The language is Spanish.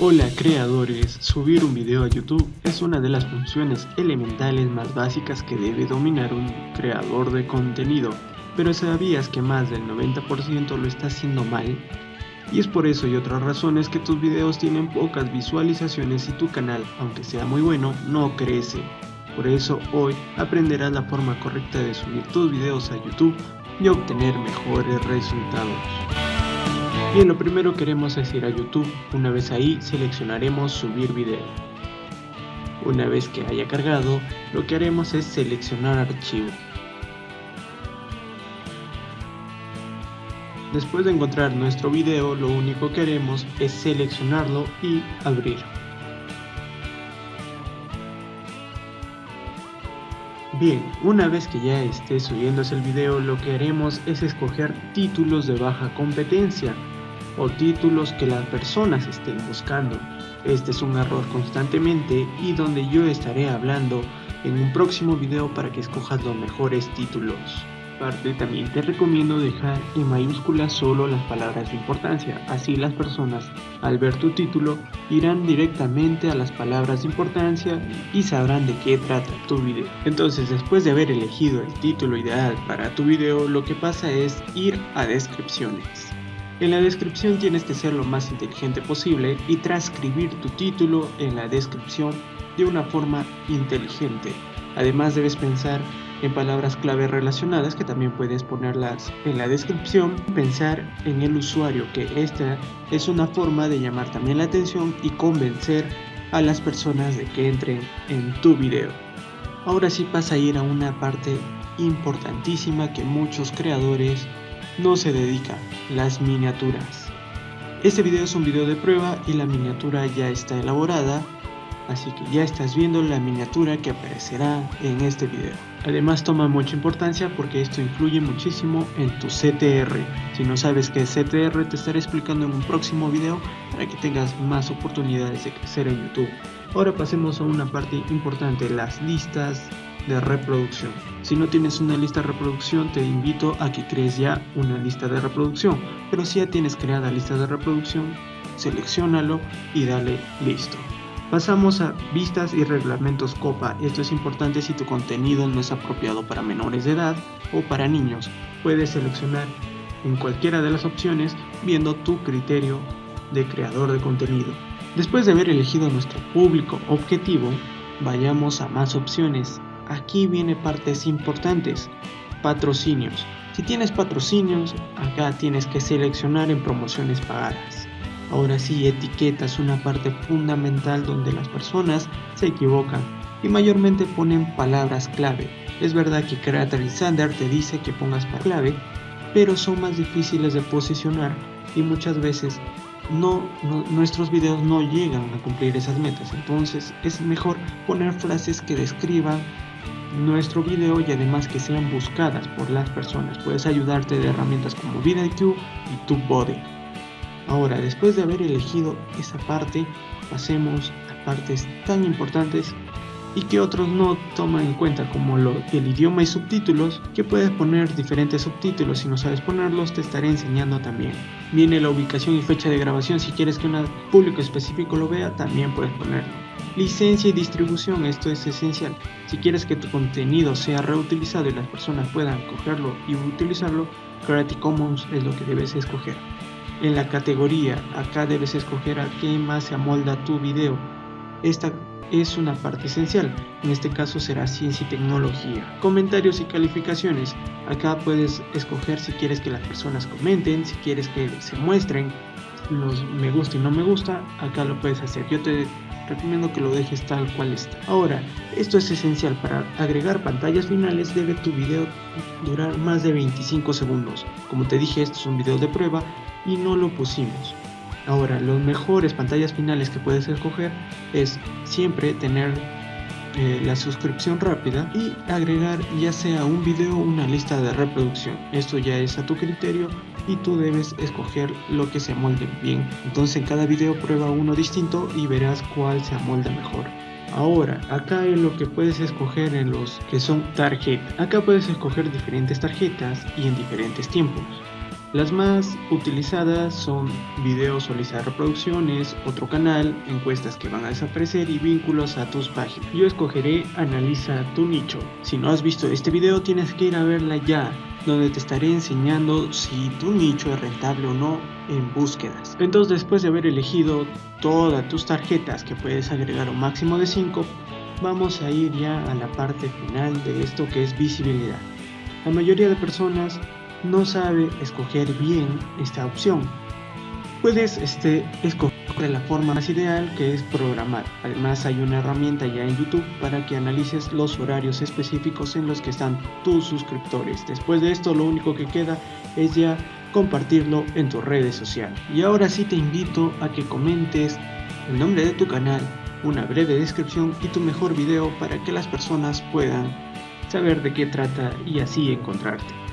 Hola creadores, subir un video a YouTube es una de las funciones elementales más básicas que debe dominar un creador de contenido, pero ¿sabías que más del 90% lo está haciendo mal? Y es por eso y otras razones que tus videos tienen pocas visualizaciones y tu canal, aunque sea muy bueno, no crece. Por eso hoy aprenderás la forma correcta de subir tus videos a YouTube y obtener mejores resultados. Bien, lo primero queremos es ir a YouTube, una vez ahí seleccionaremos subir video. Una vez que haya cargado, lo que haremos es seleccionar archivo. Después de encontrar nuestro video, lo único que haremos es seleccionarlo y abrir. Bien, una vez que ya esté subiéndose el video, lo que haremos es escoger títulos de baja competencia o títulos que las personas estén buscando. Este es un error constantemente y donde yo estaré hablando en un próximo video para que escojas los mejores títulos. Aparte también te recomiendo dejar en mayúsculas solo las palabras de importancia, así las personas al ver tu título irán directamente a las palabras de importancia y sabrán de qué trata tu video. Entonces después de haber elegido el título ideal para tu video lo que pasa es ir a descripciones. En la descripción tienes que ser lo más inteligente posible y transcribir tu título en la descripción de una forma inteligente. Además debes pensar en palabras clave relacionadas que también puedes ponerlas en la descripción. Pensar en el usuario que esta es una forma de llamar también la atención y convencer a las personas de que entren en tu video. Ahora sí pasa a ir a una parte importantísima que muchos creadores no se dedica, las miniaturas. Este video es un video de prueba y la miniatura ya está elaborada, así que ya estás viendo la miniatura que aparecerá en este video. Además toma mucha importancia porque esto influye muchísimo en tu CTR. Si no sabes qué es CTR te estaré explicando en un próximo video para que tengas más oportunidades de crecer en YouTube. Ahora pasemos a una parte importante, las listas de reproducción. Si no tienes una lista de reproducción, te invito a que crees ya una lista de reproducción. Pero si ya tienes creada lista de reproducción, seleccionalo y dale listo. Pasamos a vistas y reglamentos COPA. Esto es importante si tu contenido no es apropiado para menores de edad o para niños. Puedes seleccionar en cualquiera de las opciones viendo tu criterio de creador de contenido. Después de haber elegido nuestro público objetivo, vayamos a más opciones aquí viene partes importantes. Patrocinios. Si tienes patrocinios, acá tienes que seleccionar en promociones pagadas. Ahora sí, etiqueta es una parte fundamental donde las personas se equivocan y mayormente ponen palabras clave. Es verdad que Creator Sander te dice que pongas para clave, pero son más difíciles de posicionar y muchas veces no, nuestros videos no llegan a cumplir esas metas. Entonces es mejor poner frases que describan nuestro video y además que sean buscadas por las personas. Puedes ayudarte de herramientas como VidIQ y TubeBuddy. Ahora, después de haber elegido esa parte, pasemos a partes tan importantes y que otros no toman en cuenta como el idioma y subtítulos que puedes poner diferentes subtítulos si no sabes ponerlos te estaré enseñando también viene la ubicación y fecha de grabación si quieres que un público específico lo vea también puedes ponerlo licencia y distribución esto es esencial si quieres que tu contenido sea reutilizado y las personas puedan cogerlo y utilizarlo Creative Commons es lo que debes escoger en la categoría acá debes escoger a qué más se amolda tu video esta es una parte esencial, en este caso será ciencia y tecnología. Comentarios y calificaciones, acá puedes escoger si quieres que las personas comenten, si quieres que se muestren los me gusta y no me gusta, acá lo puedes hacer. Yo te recomiendo que lo dejes tal cual está. Ahora, esto es esencial para agregar pantallas finales debe tu video durar más de 25 segundos. Como te dije, esto es un video de prueba y no lo pusimos. Ahora, los mejores pantallas finales que puedes escoger es siempre tener eh, la suscripción rápida y agregar ya sea un video o una lista de reproducción. Esto ya es a tu criterio y tú debes escoger lo que se amolde bien. Entonces en cada video prueba uno distinto y verás cuál se amolda mejor. Ahora, acá es lo que puedes escoger en los que son tarjetas. Acá puedes escoger diferentes tarjetas y en diferentes tiempos. Las más utilizadas son videos o lista de reproducciones, otro canal, encuestas que van a desaparecer y vínculos a tus páginas. Yo escogeré Analiza tu nicho. Si no has visto este video tienes que ir a verla ya, donde te estaré enseñando si tu nicho es rentable o no en búsquedas. Entonces después de haber elegido todas tus tarjetas que puedes agregar un máximo de 5, vamos a ir ya a la parte final de esto que es visibilidad. La mayoría de personas no sabe escoger bien esta opción. Puedes este, escoger la forma más ideal que es programar. Además hay una herramienta ya en YouTube para que analices los horarios específicos en los que están tus suscriptores. Después de esto lo único que queda es ya compartirlo en tus redes sociales. Y ahora sí te invito a que comentes el nombre de tu canal, una breve descripción y tu mejor video para que las personas puedan saber de qué trata y así encontrarte.